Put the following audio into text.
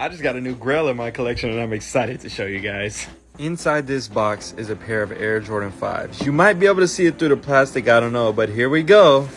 I just got a new grill in my collection and I'm excited to show you guys. Inside this box is a pair of Air Jordan 5s. You might be able to see it through the plastic, I don't know, but here we go.